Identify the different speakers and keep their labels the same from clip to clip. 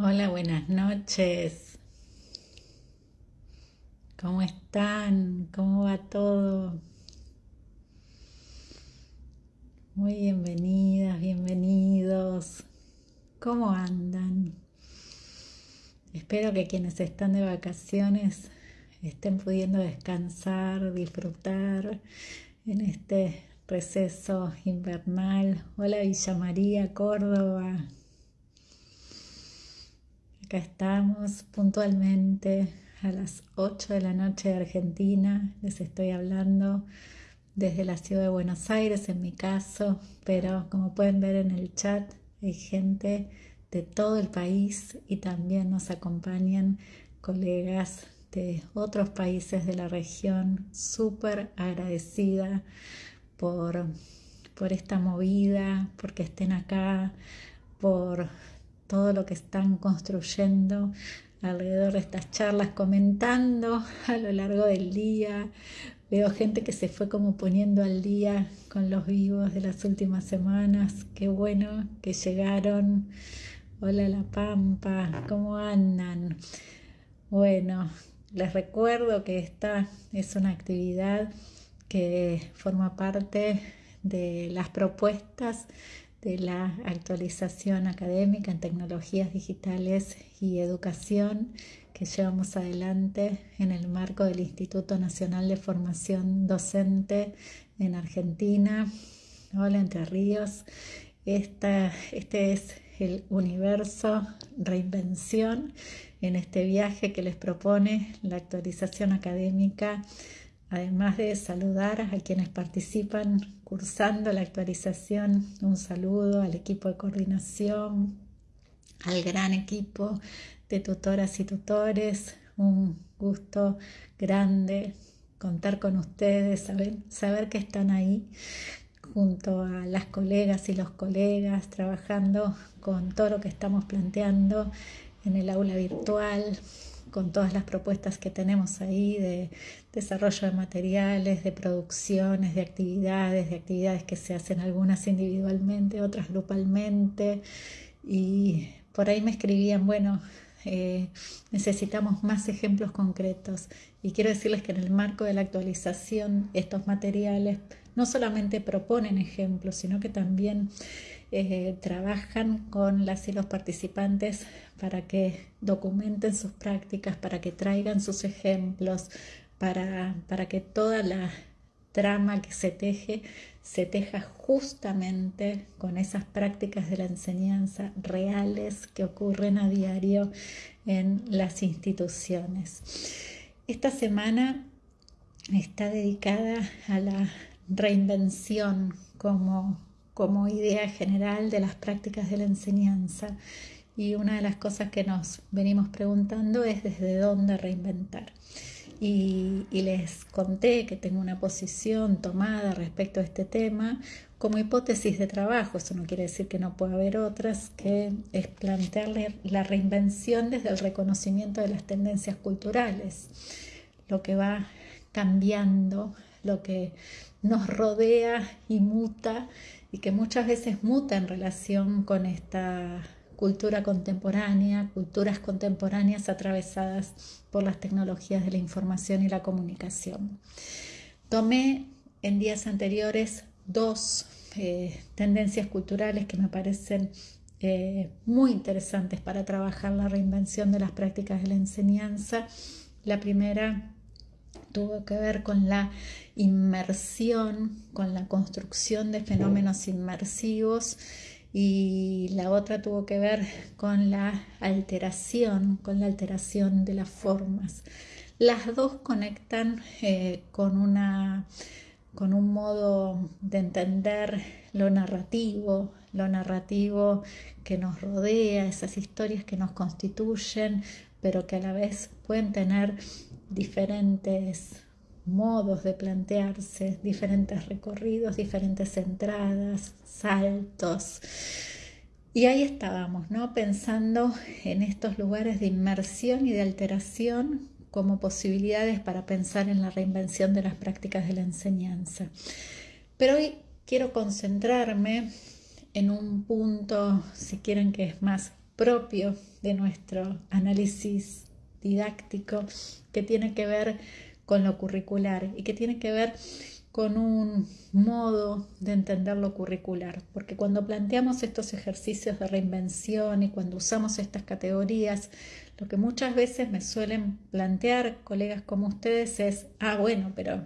Speaker 1: Hola, buenas noches. ¿Cómo están? ¿Cómo va todo? Muy bienvenidas, bienvenidos. ¿Cómo andan? Espero que quienes están de vacaciones estén pudiendo descansar, disfrutar en este receso invernal. Hola Villa María, Córdoba. Acá estamos puntualmente a las 8 de la noche de Argentina. Les estoy hablando desde la ciudad de Buenos Aires en mi caso, pero como pueden ver en el chat hay gente de todo el país y también nos acompañan colegas de otros países de la región. Súper agradecida por, por esta movida, porque estén acá, por todo lo que están construyendo alrededor de estas charlas, comentando a lo largo del día. Veo gente que se fue como poniendo al día con los vivos de las últimas semanas. Qué bueno que llegaron. Hola La Pampa, ¿cómo andan? Bueno, les recuerdo que esta es una actividad que forma parte de las propuestas de la actualización académica en tecnologías digitales y educación que llevamos adelante en el marco del Instituto Nacional de Formación Docente en Argentina. Hola Entre Ríos. Esta, este es el universo reinvención en este viaje que les propone la actualización académica Además de saludar a quienes participan cursando la actualización, un saludo al equipo de coordinación, al gran equipo de tutoras y tutores, un gusto grande contar con ustedes, saber, que están ahí junto a las colegas y los colegas, trabajando con todo lo que estamos planteando en el aula virtual, con todas las propuestas que tenemos ahí de desarrollo de materiales, de producciones, de actividades, de actividades que se hacen algunas individualmente, otras grupalmente. Y por ahí me escribían, bueno, eh, necesitamos más ejemplos concretos. Y quiero decirles que en el marco de la actualización, estos materiales no solamente proponen ejemplos, sino que también eh, trabajan con las y los participantes para que documenten sus prácticas, para que traigan sus ejemplos, para, para que toda la trama que se teje se teja justamente con esas prácticas de la enseñanza reales que ocurren a diario en las instituciones. Esta semana está dedicada a la reinvención como como idea general de las prácticas de la enseñanza. Y una de las cosas que nos venimos preguntando es desde dónde reinventar. Y, les conté que tengo una posición tomada respecto a este tema como hipótesis de trabajo, eso no quiere decir que no pueda haber otras, que es plantearle la reinvención desde el reconocimiento de las tendencias culturales, lo que va cambiando, lo que nos rodea y muta y que muchas veces muta en relación con esta cultura contemporánea, culturas contemporáneas atravesadas por las tecnologías de la información y la comunicación. Tomé en días anteriores dos eh, tendencias culturales que me parecen eh, muy interesantes para trabajar la reinvención de las prácticas de la enseñanza. La primera tuvo que ver con la inmersión, con la construcción de fenómenos inmersivos y la otra tuvo que ver con la alteración, con la alteración de las formas. Las dos conectan eh, con, una, con un modo de entender lo narrativo, lo narrativo que nos rodea, esas historias que nos constituyen, pero que a la vez pueden tener diferentes modos de plantearse, diferentes recorridos, diferentes entradas, saltos. Y ahí estábamos, ¿no? Pensando en estos lugares de inmersión y de alteración como posibilidades para pensar en la reinvención de las prácticas de la enseñanza. Pero hoy quiero concentrarme en un punto, si quieren, que es más propio de nuestro análisis didáctico que tiene que ver con lo curricular y que tiene que ver con un modo de entender lo curricular, porque cuando planteamos estos ejercicios de reinvención y cuando usamos estas categorías, lo que muchas veces me suelen plantear colegas como ustedes es, ah, bueno, pero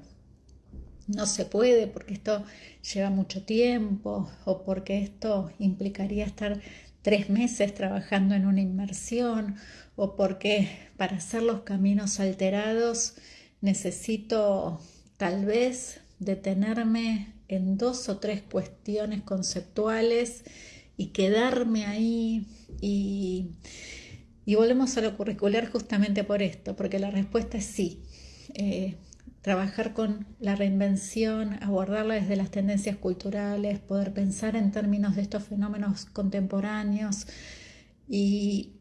Speaker 1: no se puede porque esto lleva mucho tiempo o porque esto implicaría estar tres meses trabajando en una inmersión o porque para hacer los caminos alterados necesito tal vez detenerme en dos o tres cuestiones conceptuales y quedarme ahí y, y volvemos a lo curricular justamente por esto, porque la respuesta es sí. Eh, trabajar con la reinvención, abordarla desde las tendencias culturales, poder pensar en términos de estos fenómenos contemporáneos y,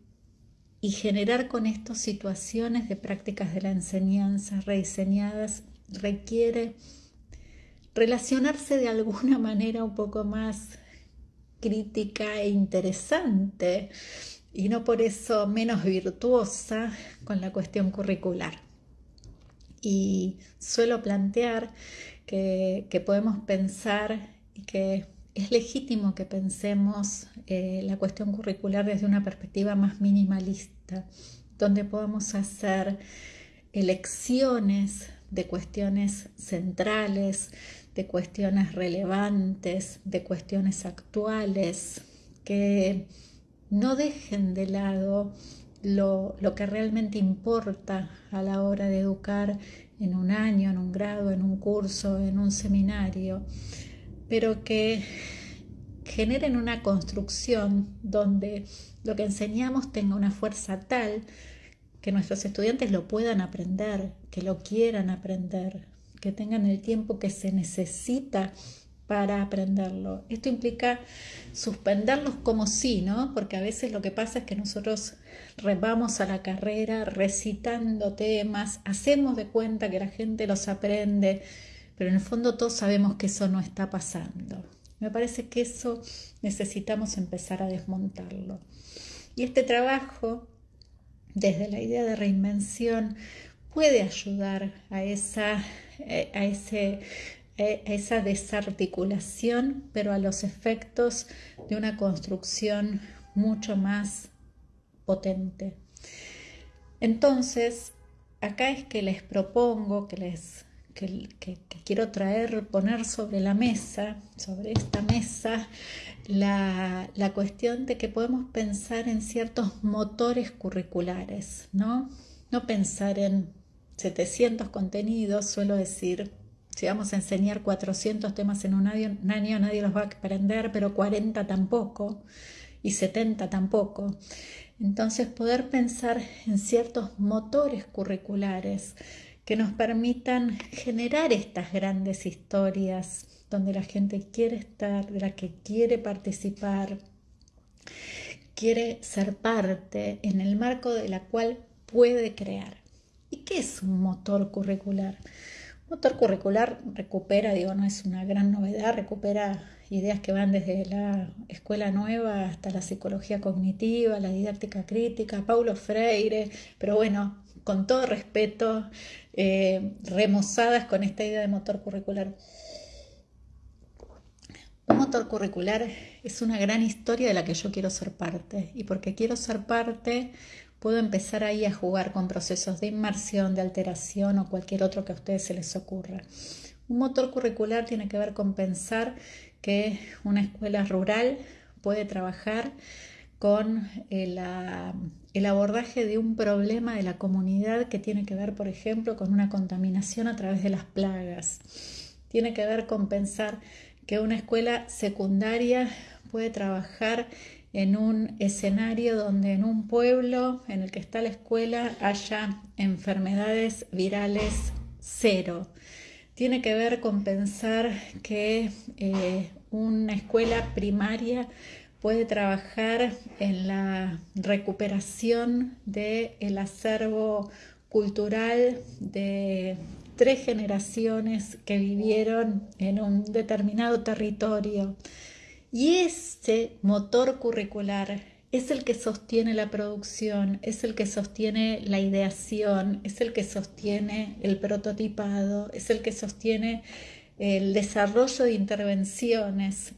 Speaker 1: generar con esto situaciones de prácticas de la enseñanza rediseñadas requiere relacionarse de alguna manera un poco más crítica e interesante y no por eso menos virtuosa con la cuestión curricular. Y suelo plantear que, podemos pensar y que es legítimo que pensemos eh, la cuestión curricular desde una perspectiva más minimalista, donde podamos hacer elecciones de cuestiones centrales, de cuestiones relevantes, de cuestiones actuales, que no dejen de lado lo, que realmente importa a la hora de educar en un año, en un grado, en un curso, en un seminario, pero que generen una construcción donde lo que enseñamos tenga una fuerza tal que nuestros estudiantes lo puedan aprender, que lo quieran aprender, que tengan el tiempo que se necesita para aprenderlo. Esto implica suspenderlos como sí, ¿no? Porque a veces lo que pasa es que nosotros vamos a la carrera recitando temas, hacemos de cuenta que la gente los aprende, pero en el fondo todos sabemos que eso no está pasando. Me parece que eso necesitamos empezar a desmontarlo. Y este trabajo, desde la idea de reinvención, puede ayudar a esa eh, a, ese, a esa desarticulación, pero a los efectos de una construcción mucho más potente. Entonces, acá es que les propongo, que les que, quiero traer, poner sobre la mesa, sobre esta mesa, la, la, cuestión de que podemos pensar en ciertos motores curriculares, ¿no? No pensar en 700 contenidos, suelo decir, si vamos a enseñar 400 temas en un año, nadie los va a aprender, pero 40 tampoco y 70 tampoco. Entonces poder pensar en ciertos motores curriculares que nos permitan generar estas grandes historias donde la gente quiere estar, de la que quiere participar, quiere ser parte, en el marco de la cual puede crear. ¿Y qué es un motor curricular? Motor curricular recupera, digo, no es una gran novedad, recupera ideas que van desde la escuela nueva hasta la psicología cognitiva, la didáctica crítica, Paulo Freire, pero bueno, con todo respeto, eh, remozadas con esta idea de motor curricular. Un motor curricular es una gran historia de la que yo quiero ser parte y porque quiero ser parte puedo empezar ahí a jugar con procesos de inmersión, de alteración o cualquier otro que a ustedes se les ocurra. Un motor curricular tiene que ver con pensar que una escuela rural puede trabajar con el, el, abordaje de un problema de la comunidad que tiene que ver, por ejemplo, con una contaminación a través de las plagas. Tiene que ver con pensar que una escuela secundaria puede trabajar en un escenario donde en un pueblo en el que está la escuela haya enfermedades virales cero. Tiene que ver con pensar que eh, una escuela primaria puede trabajar en la recuperación del acervo cultural de tres generaciones que vivieron en un determinado territorio y ese motor curricular es el que sostiene la producción, es el que sostiene la ideación, es el que sostiene el prototipado, es el que sostiene el desarrollo de intervenciones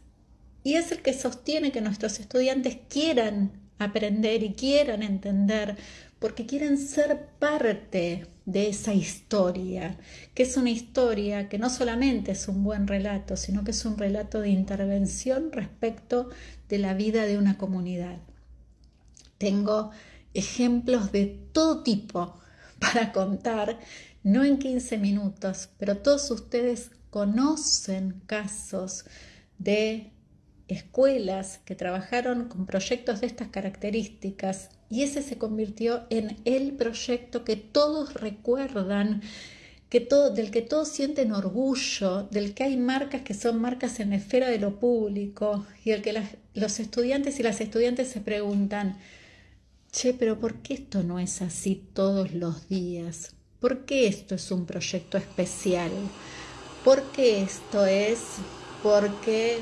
Speaker 1: y es el que sostiene que nuestros estudiantes quieran aprender y quieran entender porque quieren ser parte de esa historia, que es una historia que no solamente es un buen relato, sino que es un relato de intervención respecto de la vida de una comunidad. Tengo ejemplos de todo tipo para contar, no en 15 minutos, pero todos ustedes conocen casos de escuelas que trabajaron con proyectos de estas características y ese se convirtió en el proyecto que todos recuerdan, que todo, del que todos sienten orgullo, del que hay marcas que son marcas en la esfera de lo público y el que los estudiantes y las estudiantes se preguntan, che, pero ¿por qué esto no es así todos los días? ¿Por qué esto es un proyecto especial? ¿Por qué esto es? Porque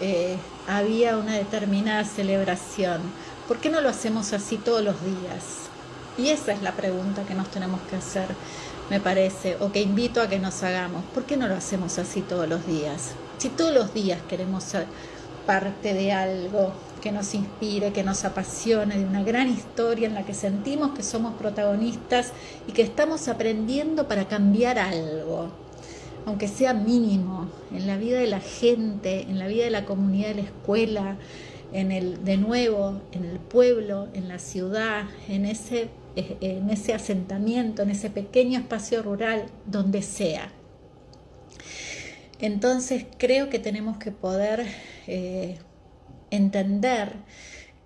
Speaker 1: eh, había una determinada celebración. ¿Por qué no lo hacemos así todos los días? Y esa es la pregunta que nos tenemos que hacer, me parece, o que invito a que nos hagamos. ¿Por qué no lo hacemos así todos los días? Si todos los días queremos ser parte de algo que nos inspire, que nos apasione, de una gran historia en la que sentimos que somos protagonistas y que estamos aprendiendo para cambiar algo aunque sea mínimo, en la vida de la gente, en la vida de la comunidad de la escuela, en el, de nuevo, en el pueblo, en la ciudad, en ese, en ese asentamiento, en ese pequeño espacio rural, donde sea. Entonces creo que tenemos que poder eh, entender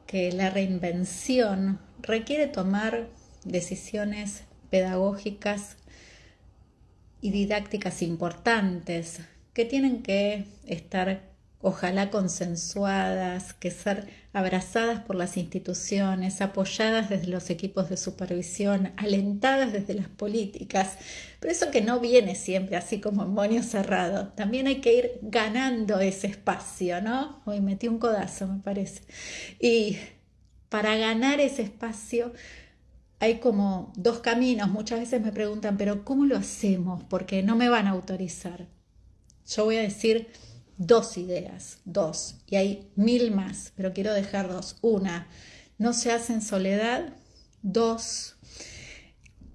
Speaker 1: que la reinvención requiere tomar decisiones pedagógicas y didácticas importantes que tienen que estar ojalá consensuadas, que ser abrazadas por las instituciones, apoyadas desde los equipos de supervisión, alentadas desde las políticas, pero eso que no viene siempre así como en moño cerrado, también hay que ir ganando ese espacio, ¿no? Hoy metí un codazo, me parece. Y para ganar ese espacio hay como dos caminos. Muchas veces me preguntan, pero ¿cómo lo hacemos? Porque no me van a autorizar. Yo voy a decir dos ideas, dos, y hay mil más, pero quiero dejar dos. Una, no se hace en soledad. Dos,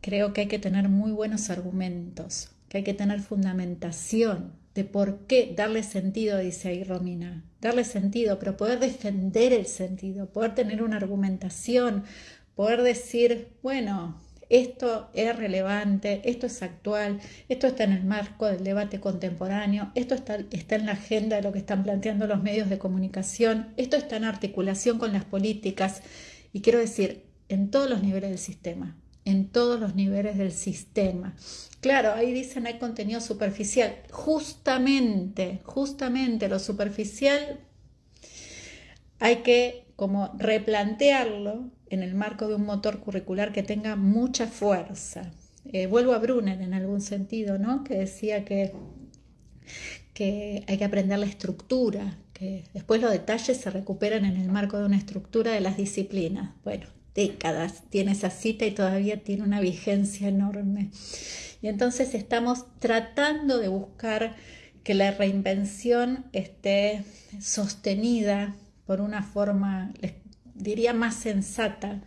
Speaker 1: creo que hay que tener muy buenos argumentos, que hay que tener fundamentación de por qué darle sentido, dice ahí Romina, darle sentido, pero poder defender el sentido, poder tener una argumentación, poder decir, bueno, esto es relevante, esto es actual, esto está en el marco del debate contemporáneo, esto está, está, en la agenda de lo que están planteando los medios de comunicación, esto está en articulación con las políticas y quiero decir, en todos los niveles del sistema, en todos los niveles del sistema. Claro, ahí dicen hay contenido superficial. Justamente, justamente lo superficial hay que como replantearlo en el marco de un motor curricular que tenga mucha fuerza. Eh, vuelvo a Brunner en algún sentido, ¿no? que decía que, que hay que aprender la estructura, que después los detalles se recuperan en el marco de una estructura de las disciplinas. Bueno, décadas tiene esa cita y todavía tiene una vigencia enorme. Y entonces estamos tratando de buscar que la reinvención esté sostenida por una forma, diría más sensata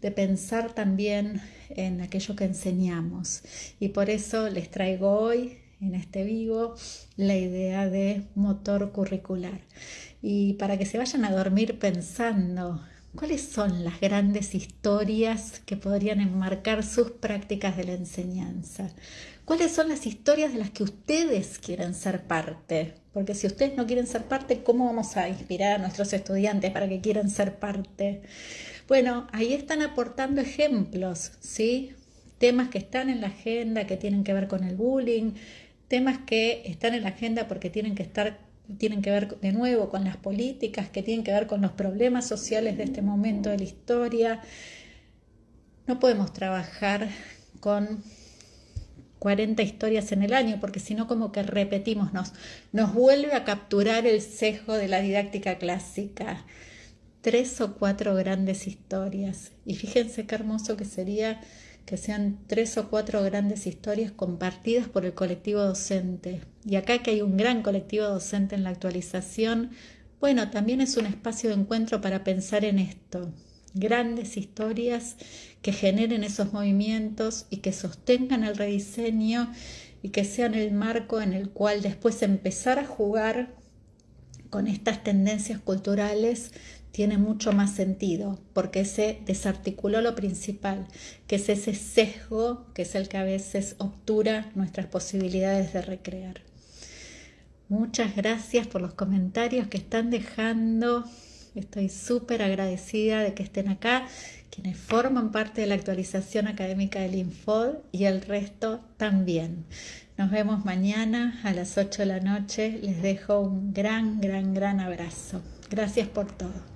Speaker 1: de pensar también en aquello que enseñamos. Y por eso les traigo hoy en este vivo la idea de motor curricular. Y para que se vayan a dormir pensando cuáles son las grandes historias que podrían enmarcar sus prácticas de la enseñanza. ¿Cuáles son las historias de las que ustedes quieren ser parte? Porque si ustedes no quieren ser parte, ¿cómo vamos a inspirar a nuestros estudiantes para que quieran ser parte? Bueno, ahí están aportando ejemplos, ¿sí? Temas que están en la agenda, que tienen que ver con el bullying, temas que están en la agenda porque tienen que estar tienen que ver de nuevo con las políticas, que tienen que ver con los problemas sociales de este momento de la historia. No podemos trabajar con 40 historias en el año, porque si no como que repetimos, nos, nos vuelve a capturar el sesgo de la didáctica clásica. tres o cuatro grandes historias. Y fíjense qué hermoso que sería que sean tres o cuatro grandes historias compartidas por el colectivo docente. Y acá que hay un gran colectivo docente en la actualización, bueno, también es un espacio de encuentro para pensar en esto. Grandes historias que generen esos movimientos y que sostengan el rediseño y que sean el marco en el cual después empezar a jugar con estas tendencias culturales tiene mucho más sentido, porque se desarticuló lo principal, que es ese sesgo que es el que a veces obtura nuestras posibilidades de recrear. Muchas gracias por los comentarios que están dejando. Estoy súper agradecida de que estén acá, quienes forman parte de la actualización académica del Infod y el resto también. Nos vemos mañana a las 8 de la noche. Les dejo un gran, gran, gran abrazo. Gracias por todo.